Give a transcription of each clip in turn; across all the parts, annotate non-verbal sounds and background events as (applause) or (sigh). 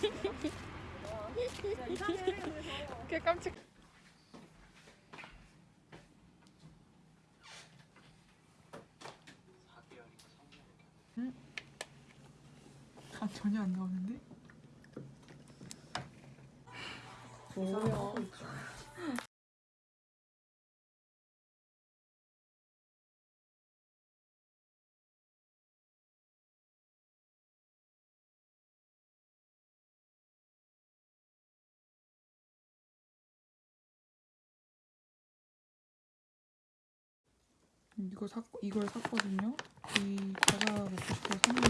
(laughs) 꽤 깜찍. 아 전혀 안 나오는데? 뭐야? 이거 샀 이걸 샀거든요. 이 과자 먹고 싶어서 샀는데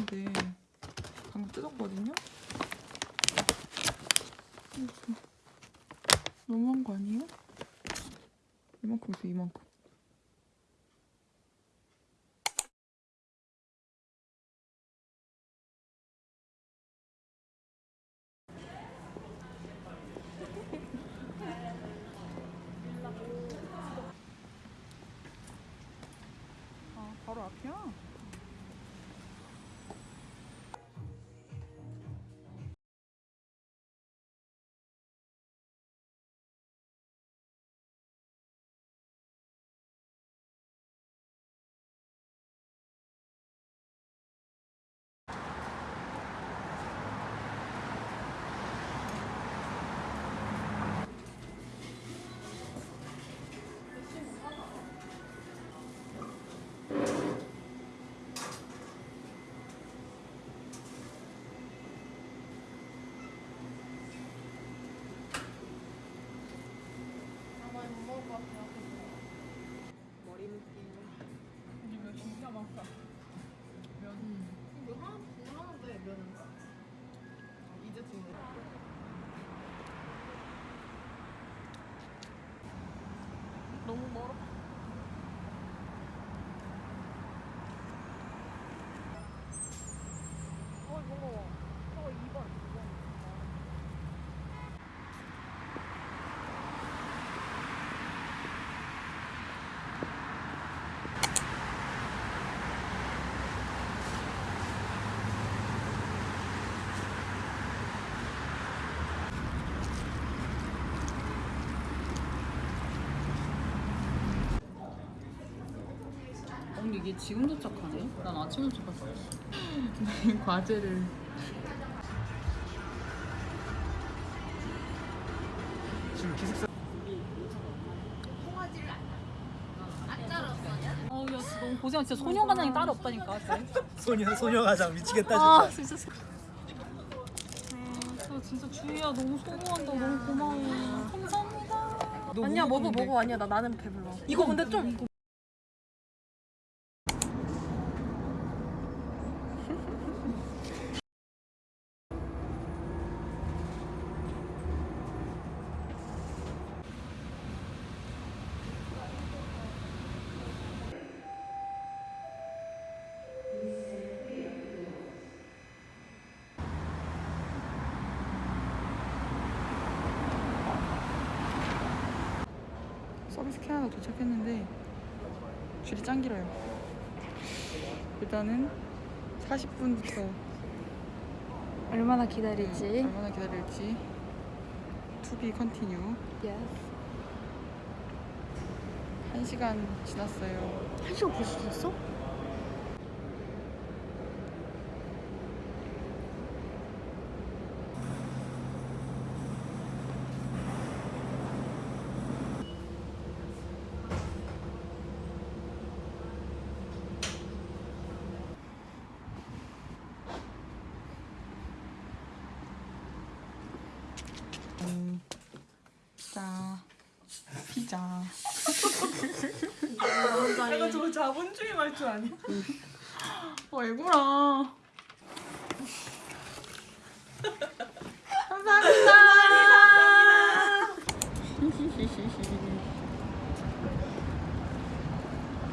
너무 멀어. 어 이거 저거 2번 2번. 언니 이게 지금 도착하네? 난 아침 도착했어. 과제를. 지금 기숙사 어우 야 진짜 너무 고생한 진짜 소녀가장이 따로 없다니까 진짜. 소녀 소녀가장 미치겠다 아 진짜. 진짜. 아 진짜 주희야 너무 소모한다 너무 고마워. 감사합니다. 너 아니야 뭐 먹어? 먹어 아니야 나 나는 배불러. 이거 근데 좀 서비스 캐나다 도착했는데 줄이 짱 길어요. 일단은 40분부터 얼마나 기다리지? 얼마나 기다릴지 to be continue. Yes. 1시간 지났어요. 한 시간 벌써 됐어? 음, 자, 피자. 내가 저 자본주의 말줄 아니? 어, 애구라. 감사합니다.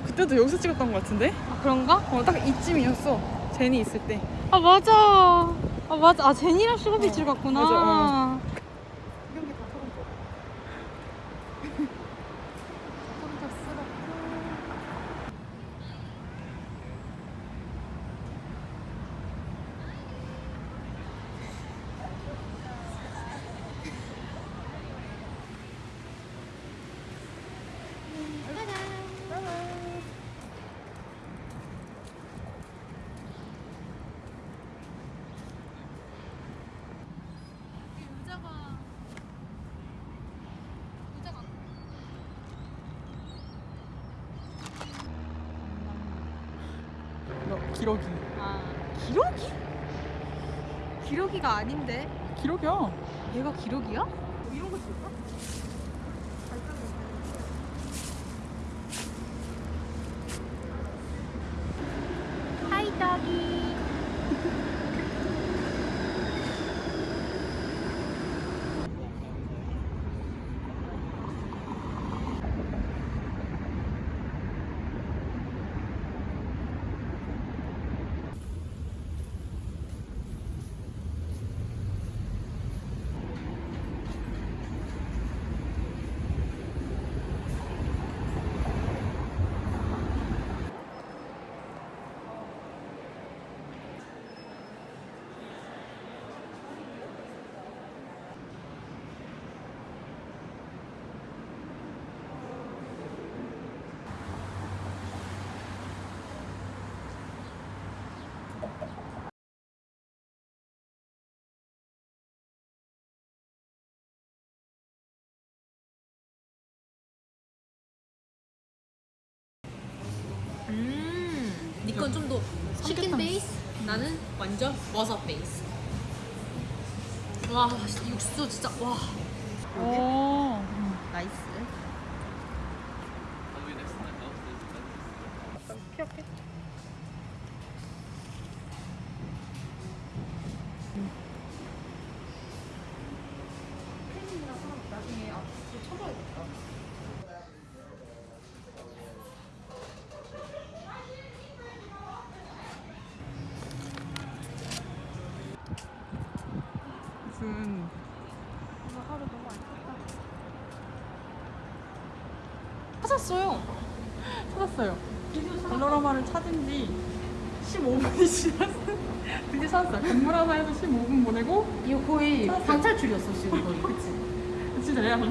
그때도 여기서 찍었던 것 같은데? 아 그런가? 어, 딱 이쯤이었어. 제니 있을 때. 아 맞아. 아 맞아. 아 제니랑 슈가비치를 갔구나. 맞아, 어. 이거 기러기. 아 기러기? 기러기가 아닌데 기러기야. 얘가 기러기야? 뭐 이런 거 줄까? 음, 니건 좀더 치킨. 베이스, 나는 완전 버섯 베이스. 와, 육수 진짜 와. 오. 나이스. 나중에 앞으로 쳐줘야겠다. 무슨 오늘 하루 너무 안 좋다. 찾았어요. 찾았어요. 발로라마를 찾은 지 15분이 지났어요. (laughs) 드디어 찾았어요. 건물 하나에서 15분 보내고 이거 거의 방탈출이었어 지금 거의, 그치? 진짜 내가 저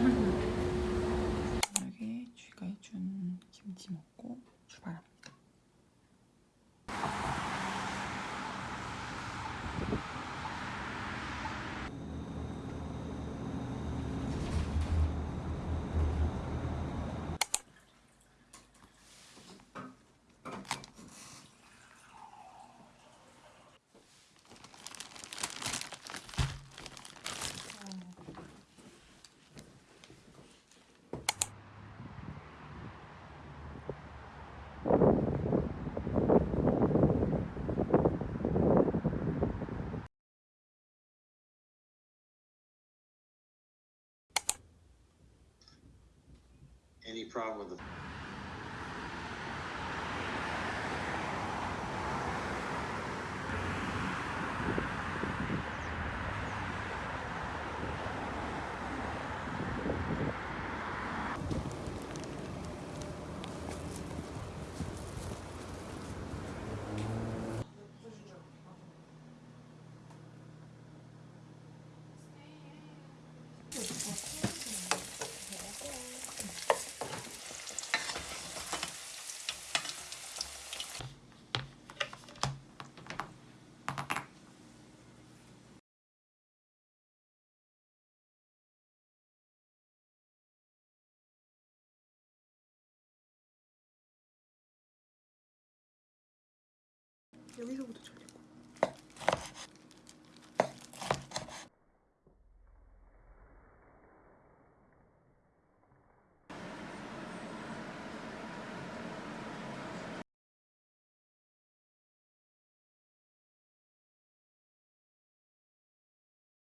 Any problem with the 여기서부터 쳐.